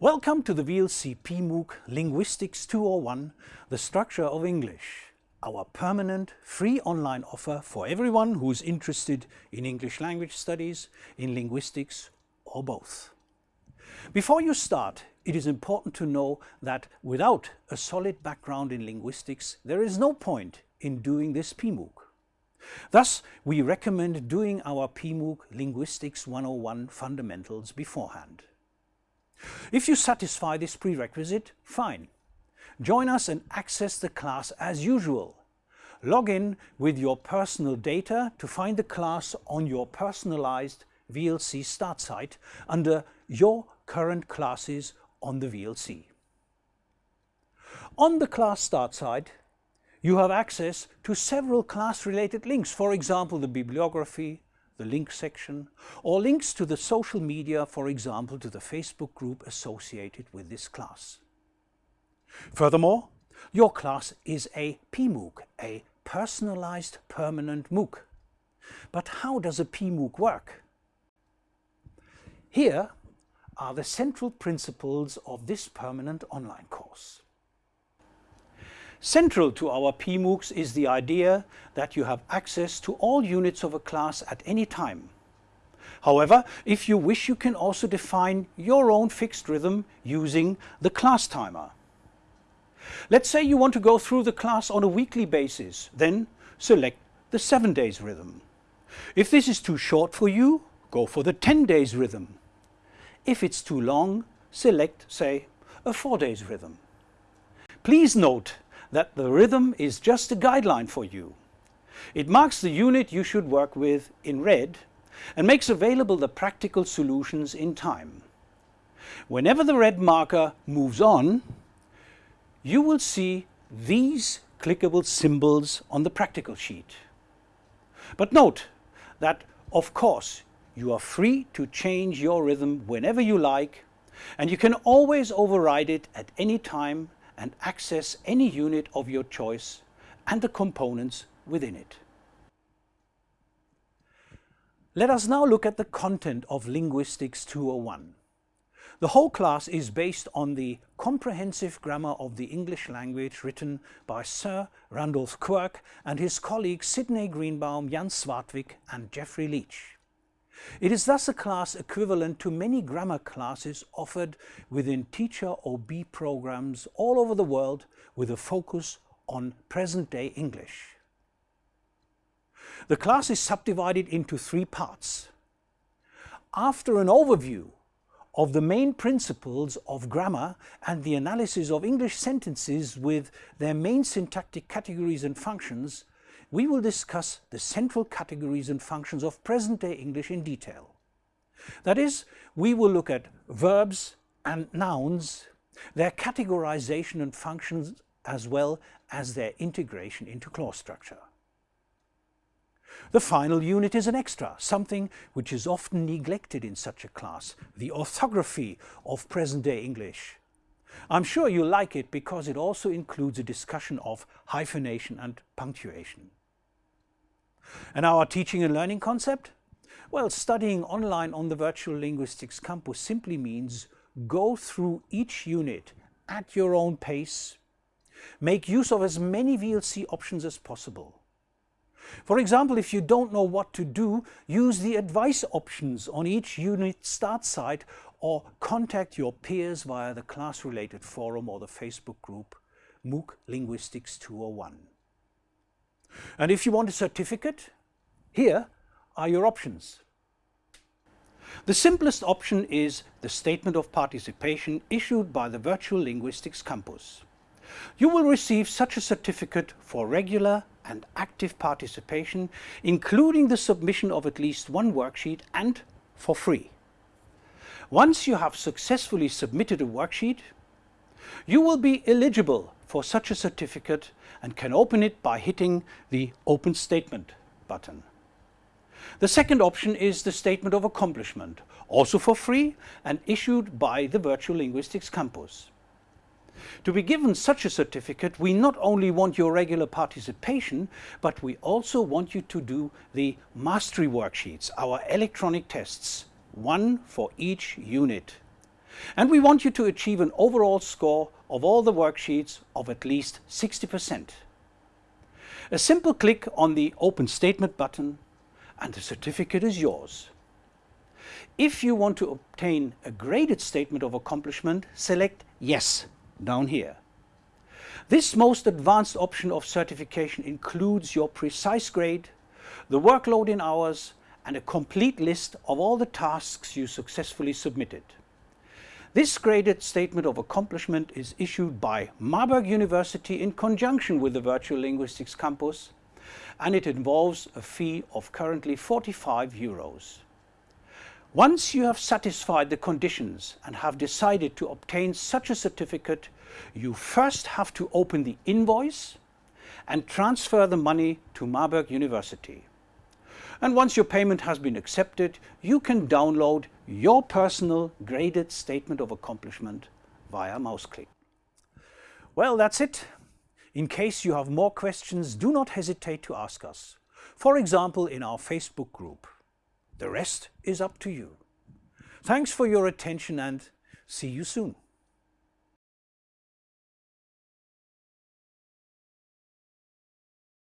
Welcome to the VLC PMOOC Linguistics 201, The Structure of English, our permanent free online offer for everyone who is interested in English language studies, in linguistics or both. Before you start, it is important to know that without a solid background in linguistics, there is no point in doing this PMOOC. Thus, we recommend doing our PMOOC Linguistics 101 fundamentals beforehand. If you satisfy this prerequisite, fine. Join us and access the class as usual. Log in with your personal data to find the class on your personalized VLC start site under your current classes on the VLC. On the class start site, you have access to several class-related links, for example the bibliography, the link section, or links to the social media, for example to the Facebook group associated with this class. Furthermore, your class is a PMOOC, a personalized permanent MOOC. But how does a PMOOC work? Here are the central principles of this permanent online course. Central to our PMOOCs is the idea that you have access to all units of a class at any time. However, if you wish you can also define your own fixed rhythm using the class timer. Let's say you want to go through the class on a weekly basis, then select the 7 days rhythm. If this is too short for you, go for the 10 days rhythm. If it's too long, select, say, a 4 days rhythm. Please note that the rhythm is just a guideline for you. It marks the unit you should work with in red and makes available the practical solutions in time. Whenever the red marker moves on, you will see these clickable symbols on the practical sheet. But note that, of course, you are free to change your rhythm whenever you like, and you can always override it at any time and access any unit of your choice and the components within it. Let us now look at the content of Linguistics 201. The whole class is based on the comprehensive grammar of the English language written by Sir Randolph Quirk and his colleagues Sidney Greenbaum, Jan Svartvik and Geoffrey Leech. It is thus a class equivalent to many grammar classes offered within teacher OB programs all over the world with a focus on present-day English. The class is subdivided into three parts. After an overview of the main principles of grammar and the analysis of English sentences with their main syntactic categories and functions, we will discuss the central categories and functions of present-day English in detail. That is, we will look at verbs and nouns, their categorization and functions as well as their integration into clause structure. The final unit is an extra, something which is often neglected in such a class, the orthography of present-day English. I'm sure you like it because it also includes a discussion of hyphenation and punctuation. And our teaching and learning concept? Well, studying online on the Virtual Linguistics Campus simply means go through each unit at your own pace, make use of as many VLC options as possible. For example, if you don't know what to do, use the advice options on each unit start site or contact your peers via the class-related forum or the Facebook group MOOC Linguistics 201. And if you want a certificate, here are your options. The simplest option is the Statement of Participation issued by the Virtual Linguistics Campus. You will receive such a certificate for regular and active participation, including the submission of at least one worksheet and for free. Once you have successfully submitted a worksheet, you will be eligible for such a certificate and can open it by hitting the Open Statement button. The second option is the Statement of Accomplishment, also for free and issued by the Virtual Linguistics Campus. To be given such a certificate, we not only want your regular participation, but we also want you to do the mastery worksheets, our electronic tests, one for each unit. And we want you to achieve an overall score of all the worksheets of at least 60%. A simple click on the Open Statement button and the certificate is yours. If you want to obtain a graded statement of accomplishment, select Yes down here. This most advanced option of certification includes your precise grade, the workload in hours and a complete list of all the tasks you successfully submitted. This graded statement of accomplishment is issued by Marburg University in conjunction with the Virtual Linguistics Campus and it involves a fee of currently 45 euros. Once you have satisfied the conditions and have decided to obtain such a certificate, you first have to open the invoice and transfer the money to Marburg University. And once your payment has been accepted, you can download your personal graded statement of accomplishment via mouse click. Well, that's it. In case you have more questions, do not hesitate to ask us. For example, in our Facebook group. The rest is up to you. Thanks for your attention and see you soon.